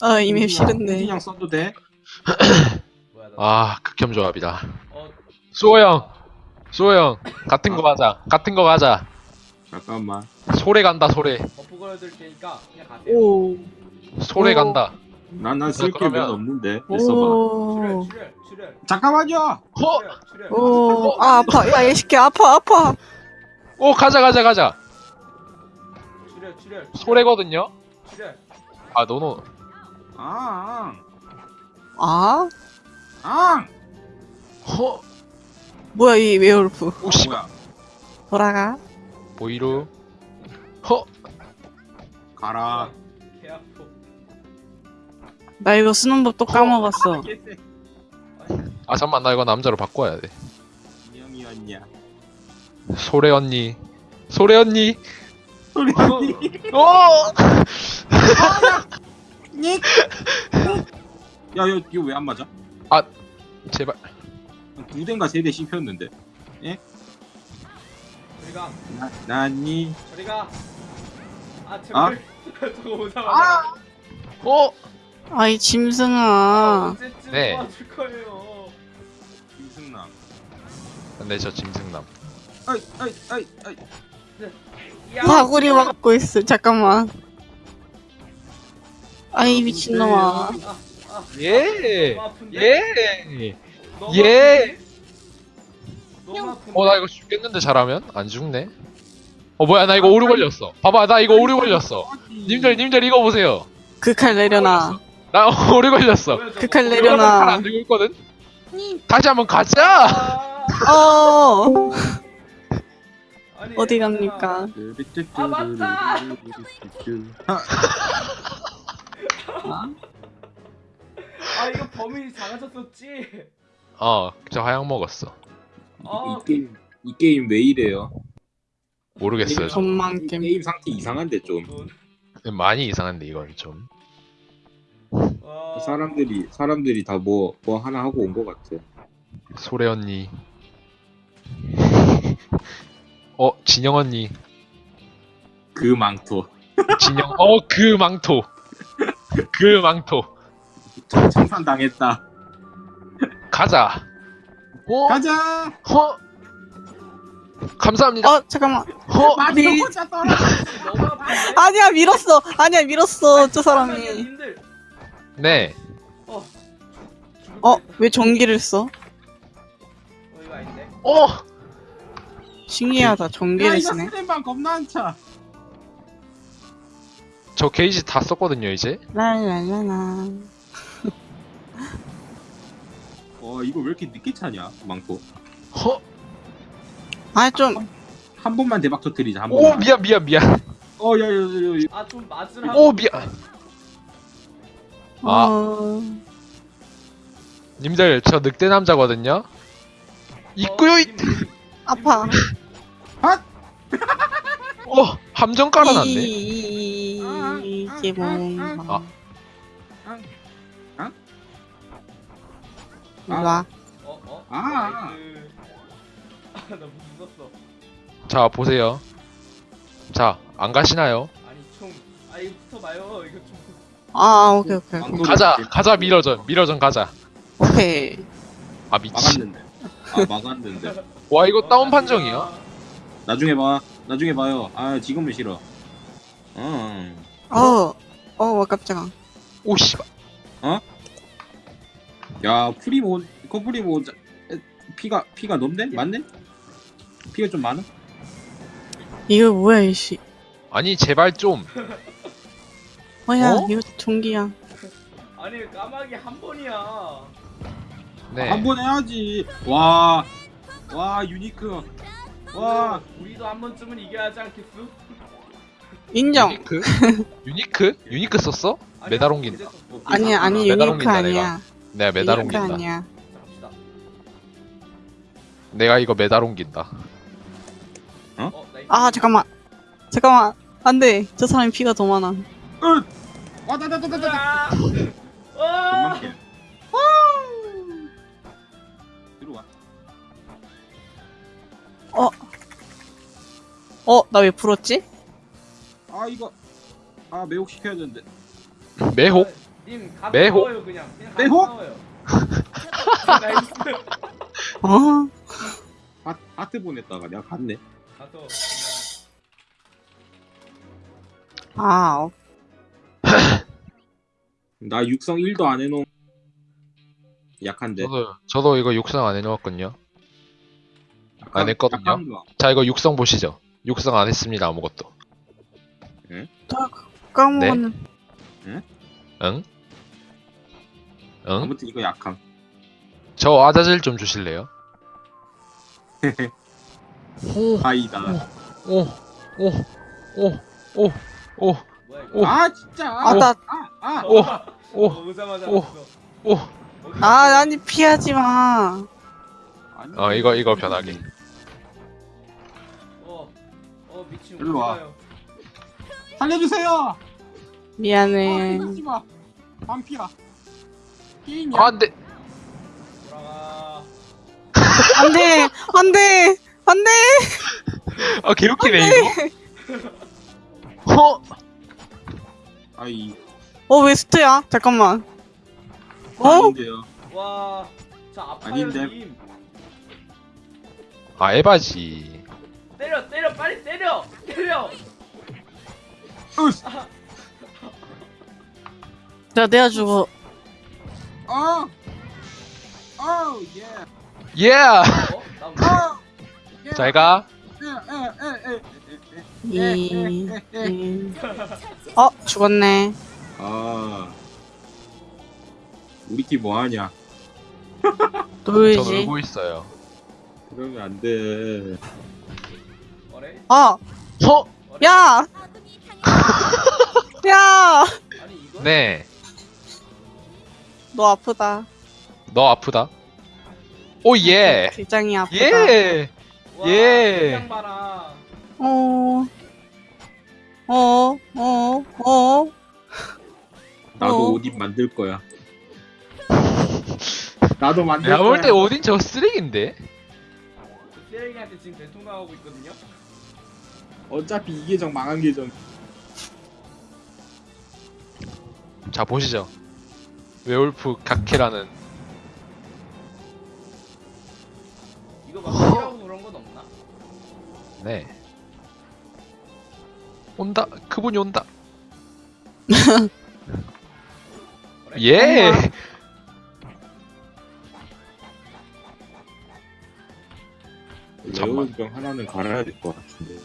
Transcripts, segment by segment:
아 이미 싫은데. 그냥 써도 돼? 아 극혐 조합이다 어 수호 형 수호 형 같은 거 가자 같은 거 가자 잠깐만. 소래 간다 소래 버프 걸어줄 테니까 그냥 가세요. 오. 소래 오. 간다 난난 쓸게 그러면- 몇 없는데. 있어봐. 오. 출혈 출혈 출혈 잠깐만요. 허! 출혈 출혈. 오. 아 아파. 야이 새끼 아파 아파. 오 가자 가자 가자 출혈 출혈. 출혈, 소래거든요 출혈. 아 노노 아, 아? 아, 허 뭐야 이 웨어울프. 오씨 뭐야? 돌아가. 보이루 허 가라. 나 이거 쓰는 법또 까먹었어. 아 잠만 나 이거 남자로 바꿔야 돼 인형이었냐? 소래 언니 소래 언니 소리 언니. 어 닉. 야, 야, 이거 왜 안 맞아? 제발 두 대인가 세 대 씹혔는데. 저리 가. 나, 나니. 저리 가. 아 아? 제발. 저거 오자마자. 어 아이 짐승아. 언제쯤 네. 도와줄 거예요. 김승남. 네저 짐승남 아이, 아이, 아이, 아이. 야. 사구리 맞고 있어. 잠깐만. 아이 미친놈아. 예? 예. 예. 어 나 이거 죽겠는데 잘하면 안 죽네. 어 뭐야 나 이거 오류 걸렸어. 봐봐 나 이거 오류 걸렸어. 님들 님들 이거 보세요. 그 칼 내려놔. 나 오류 걸렸어. 그칼 칼안 내려놔. 들고 있거든. 다시 한번 가자. 아, 어. 어디. 갑니까? 아, 맞다! 아 이거 범인이 작아졌었지. 어 저 하양 먹었어. 아, 이 게임 이 게임 왜 이래요? 모르겠어요. 저. 전망 이 게임. 게임 상태 이상한데 좀 돈. 많이 이상한데 이건 좀. 아, 사람들이 사람들이 다 뭐 뭐 하나 하고 온 것 같아. 소래 언니. 어 진영 언니. 그 망토 진영 어 그 망토. 그 망토. 청- 청산 당했다. 가자. 어? 가자. 허. 감사합니다. 어 잠깐만. 허. 너무 아픈데. 아니야 밀었어. 아니야 밀었어. 저 잠깐만요, 사람이. 네. 어. 어 왜 전기를 써? 어 이거 아닌데. 어. 신기하다. 야 전기를 이거 쓰네. 겁나 안 차. 저 게이지 다 썼거든요 이제. 랄랄라라. 어 이거 왜 이렇게 늦게 차냐 망토. 허. 아좀 한 번만 대박 터뜨리자 한오 번만. 미안 미안 미안. 어야야야 아좀 맞으라고. 오 미안. 아. 어... 님들 저 늑대 남자거든요. 있고요. 있... 아파. 어 함정 깔아놨네. 이- 이게 뭔가. 아. 일로 와. 어 어. 아. nice. 아, 나 무섭어. 자 보세요. 자 안 가시나요? 아니 총. 아 이거 붙어봐요. 이거 좀. 아 오케이 오케이 오케이. 가자 가자 mirror전 mirror전 가자. 오케이. 아 미친. 막았는데. 아 막았는데. 와 이거 다운 판정이야? 나중에 봐. 나중에 봐요. 아 지금은 싫어. 어. 어. 어 깜짝아. 오 씨발. 야 프리모 코프리모 자- 에, 피가 피가 넘네? 맞네? 피가 좀 많아? 이거 뭐야 이씨. 아니 제발 좀. 뭐야 어? 이거 전기야. 아니 까마귀 한 번이야. 네. 한 번 해야지. 와. 와 유니크. 와. 우리도 한 번쯤은 이겨야 하지 않겠어? 인정. 유니크? 유니크? 유니크 썼어? 메달 한 옮긴다. 아니야 아니 메달 유니크 옮긴다, 아니야. 내가 메달 유니크 옮긴다. 아니야. 내가 이거 메달 옮긴다. 어, 나이스. 아 잠깐만. 잠깐만. 안돼. 저 사람이 피가 더 많아. 와다다다다다. 아! 아! 금방 들어와. 어 나 왜 불었지? 아 이거 아 매혹 시켜야 되는데. 매혹? 님 가서 매혹? 싸워요 그냥. 그냥 매혹? 싸워요. nice. 어? 하, 하트 보냈다가 내가 갔네. 가서 그냥 아, 어. 나 육성 1도 안 해놓은 약한데. 저도 저도 이거 육성 안 해놓았거든요. 안 했거든요. 약한 거. 자 이거 육성 보시죠. 육성 안 했습니다 아무것도. 까먹었네. 응? 응? 아무튼 이거 약함. 저 아자질 좀 주실래요? 오, 아이다. 오, 오, 오, 오, 오? 오. 아 진짜. 아, 나, 아, 아. 오, 어, 오, 오자마자 오. 왔어. 오. 어디 아, 아니, 피하지 마. 어 이거 이거 변하게. 어, 어 미친 일로 와. 살려주세요. 미안해. 마. 반피야. 게임이야. 아, 안돼. 돌아가. 안 돼! 안 돼! 안 돼! 아 개웃기네 이거. 어? 아이. 어, 왜 스트야? 잠깐만. 어? 아닌데요. 와, 자 아파요 아닌데. 님. 아 에바지. 때려 때려 빨리 때려 때려. 으스. 야, 내가 죽어. 어. 어, 예. 예. 어? 나 뭐? 어. 예. 잘 가. 이, 에. 이. 어, 죽었네. 아. 우리 팀 뭐하냐? 저 놀지. 놀고 있어요. 그러면 안 돼. 아! 어? 야! 야! 네. 너 아프다. 너 아프다. 오 예. 굉장히 아프다. 예. 와, 예. 어. 어, 어, 어. 나도 어. 오딘 만들 거야. 나도 만들 내가 거야. 볼때 오딘 저 쓰레기인데. 저 쓰레기한테 지금 대통령하고 있거든요. 어차피 이 계정 망한 계정. 자 보시죠. 웨올프 각케라는 이거 막 필요하고 그런 건 없나? 네. 온다. 그분이 온다. 예. 잠만. 레오병 하나는 갈아야 될 것 같은데.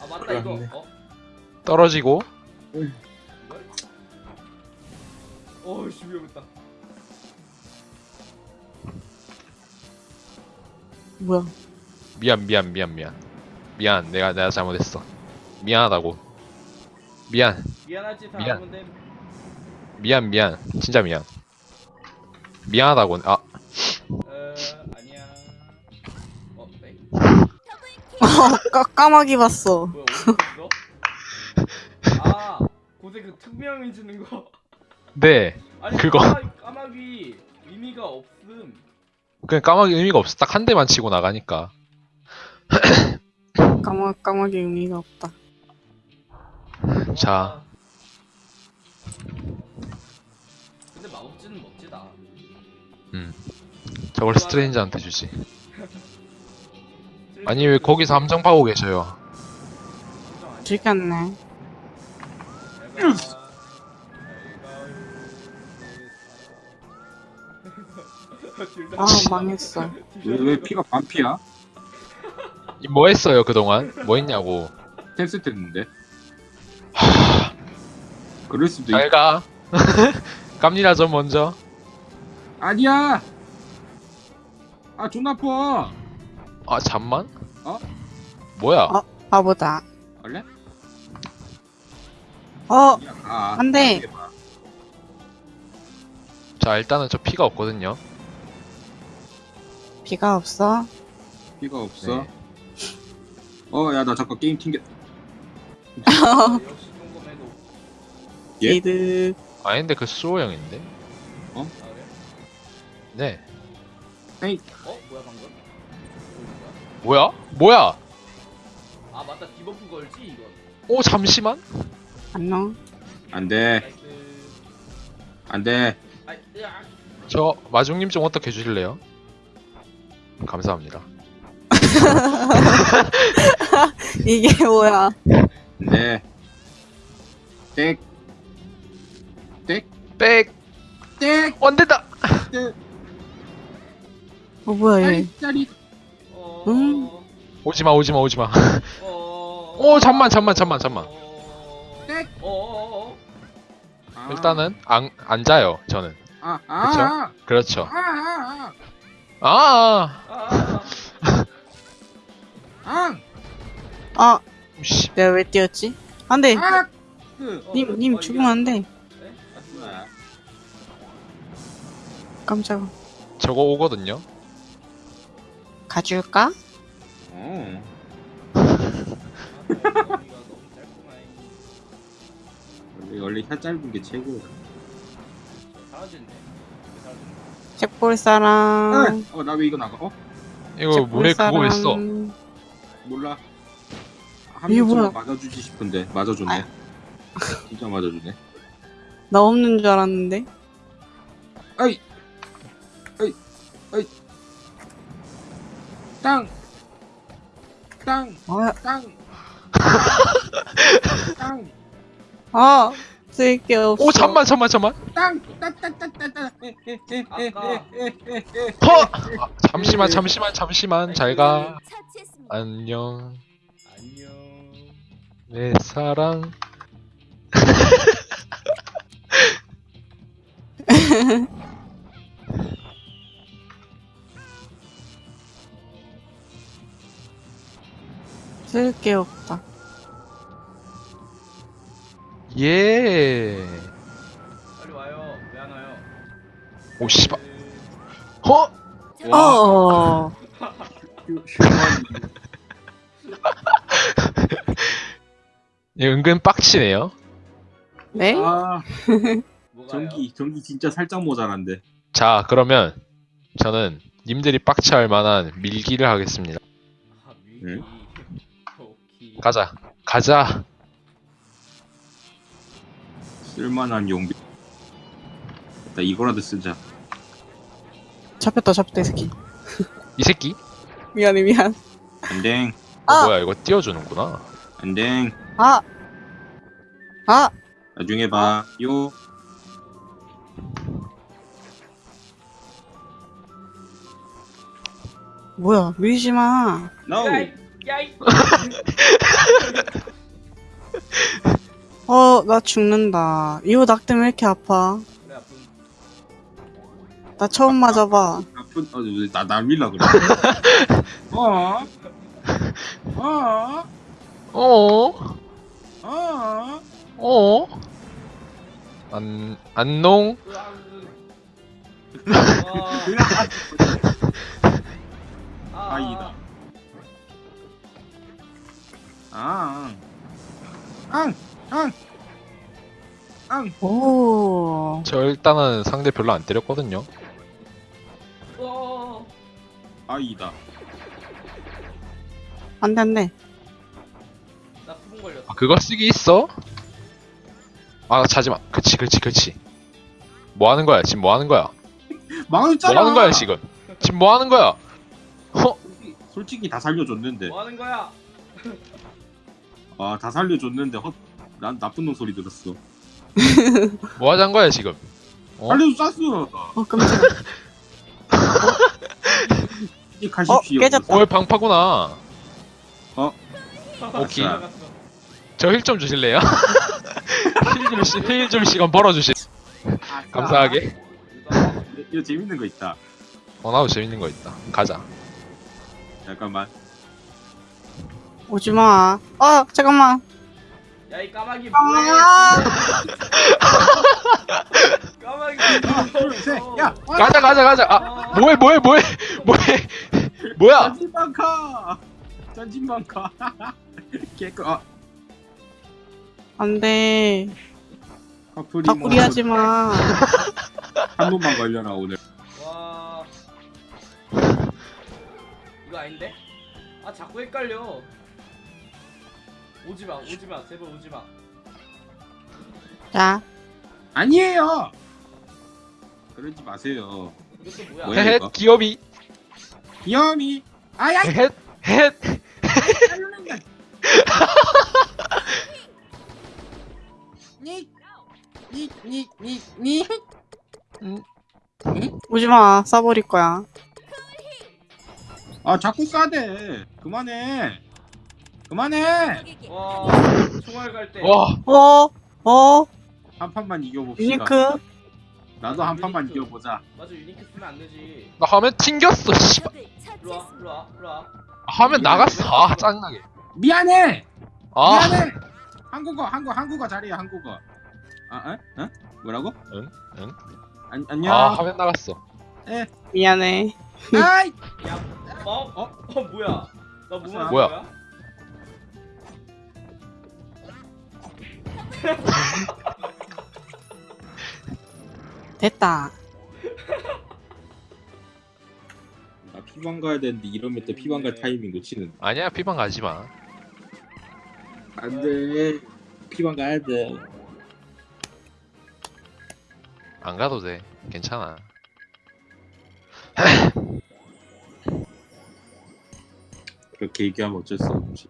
아 맞다 이거. 어? 떨어지고? 어이씨 위험했다. 뭐야. 미안 미안 미안 미안 미안 내가 내가 잘못했어 미안하다고 미안 미안하지 다 미안. 미안 미안 진짜 미안 미안하다고 아 어 아니야. 어 네. 까, 까마귀 봤어. 뭐야 어디 있어? 아 고대 그 특명이 주는 거. 네. 아니 그거. 까마귀, 까마귀 의미가 없음. 그냥 까마귀 의미가 없어 딱 한 대만 치고 나가니까 까마, 까마귀 의미가 없다. 자. 와. 근데 마법진은 멋지다. 저걸 스트레인저한테 주지 아니 왜 거기서 함정 파고 계셔요 즐겼네. 아, 망했어. 왜, 왜 피가 반피야? 이뭐 했어요 그동안 뭐 했냐고 탭스 했는데. 그럴 수도 있. 잘가 깝니다 좀 먼저 아니야. 아 존나 아파. 아 잠만 어? 뭐야 어? 바보다. 원래? 어, 아, 안 돼. 자 일단은 저 피가 없거든요 비가 없어? 피가 없어. 네. 어, 야, 나 잠깐 게임 튕겨. 예? 이득. 아닌데 그 수호 형인데 아 그래? 네 어 뭐야 방금? 어, 뭐야? 뭐야 아 맞다 debuff 걸지 이거. 오 잠시만 안녕. 안 돼. nice. 안돼 아, 야. 저 마중님 좀 어떻게 해주실래요? 감사합니다. 이게 뭐야? 안돼 땡백 땡! 원된다. 땡! 어 뭐야 얘? 짜리 어. 음. 오지마 오지마 오지마. 어. 오 잠만 잠만 잠만 잠만. 어. 땡! 어. 아. 일단은 안 앉아요 저는. 아, 아, 그렇죠. 아, 아, 아, 아. 아. 아, 아 씨. 내가 왜 뛰었지? 안 돼. 아, 그, 어, 님님 어, 죽으면 안 돼. 아? 깜짝아. 저거 오거든요. 가줄까? 어, 아. 원래 원래 혀 짧은 게 최고야. 사라졌네. 사라졌네. 책볼 사람. 어, 나 왜 이거 나가? 어, 이거 물에 그거 있어. 몰라. 한 이게 명쯤 뭐야? 맞아주지 싶은데 맞아줬네. 진짜 맞아주네. 나 없는 줄 알았는데. 아이, 아이, 아이, 땅, 땅, 아, 땅, 땅, 아 쓸 게 없어. 오 잠만 잠만 잠만. 땅, 땅, 땅, 땅, 땅, 땅. 에, 에, 에, 에, 아까. 에, 에, 에, 에. 허. 아, 잠시만 잠시만 잠시만 잘 가. 처치했습니다. 안녕 안녕. 내 사랑. 쓸 게 없다. 예. 빨리 와요. 왜 안 와요? 오 씨발. 허. 와. 어. 이 은근 빡치네요. 네? 아? 전기, 전기 진짜 살짝 모자란데. 자 그러면 저는 님들이 빡치할 만한 밀기를 하겠습니다. 아, 밀기. 응? 가자. 가자. 쓸만한 용비. 나 이거라도 쓰자. 잡혔다 잡혔다 이 새끼. 이 새끼? 미안해 미안. 안댕, 어, 아! 뭐야 이거 띄워주는구나. 안댕. 아. 아. 나중에 봐. 요. 뭐야 밀지 마. No. 야이, 야이. 어 나 죽는다. 이거 낙되면 왜 이렇게 아파? 그래 아픈. 나 처음 맞아봐. 아픈, 어, 나, 나 밀라 그래. 어? 어? 어? 어? 어? 안 안농? 와. 아이다. 앙! 오. 저 일단은 상대 별로 안 때렸거든요. 어. 아이다. 안돼 안돼. 나 수분 걸렸어. 아 그거 쓰기 있어? 아 자지 마. 그치 그치 그치. 뭐 하는 거야? 지금 뭐 하는 거야? 뭐 망했잖아! 하는 거야 지금? 지금 뭐 하는 거야? 허? 솔직히, 솔직히 다 살려줬는데. 뭐 하는 거야? 아, 다 살려줬는데, 헛, 난 나쁜 놈 소리 들었어. 뭐 하자는 거야 지금? 어? 살려줬어! 어 깜짝이야. 이제 가십시오. 어, 깨졌다. 올 방파구나. 어? 오케이. 아싸. 저힐 좀 주실래요? 힐좀 시, 힐좀 시간 벌어주실. 아싸. 감사하게. 이거 재밌는 거 있다. 어 나도 재밌는 거 있다. 가자. 잠깐만. 오지 마. 아 잠깐만. 야 이 까마귀 아. 뭐해? 까마귀. 둘, 셋, 야! 가자 가자 가자. 아 뭐해 뭐해 뭐해 뭐해 뭐야? 전진방카! 전진방카! 개꿀, 아, 안돼. 닭구리 하지 마. 한 놈만 걸려라, 오늘. 와. 이거 아닌데? 아 자꾸 헷갈려. 오지 마, 오지 마, 제발 오지 마. 자 아니에요! 그러지 마세요. 이것도 뭐야? 뭐야? 헤헷 이거? 기업이 귀염이. 아야. 헤헷 헤헷 니니니니 오지마 싸버릴 거야 아 자꾸 싸대. 그만해. 그만해. 와 총알 갈 때 와 어? 어? 한 판만 이겨봅시다. 유니크? 나도 한 판만 이겨보자. 맞아 유니크 쓰면 안 되지 나 화면 튕겼어 씨발 일로와 일로와 일로와 화면 나갔어 아 짜증나게 미안해. 아 미안해. 한국어 한국 한국어 잘해 한국어. 아, 에? 어? 뭐라고? 응? 응? 안, 안녕. 아 화면 나갔어 미안해 아이. 야 어? 어? 어 뭐야 나뭐 뭐야? 거야? 됐다 나 피방 가야 되는데 이러면 또 피방 갈 타이밍 놓치는. 아니야 피방 가지 마 안돼. 피방 가야 돼. 안 가도 돼 괜찮아 그렇게 얘기하면 어쩔 수 없지.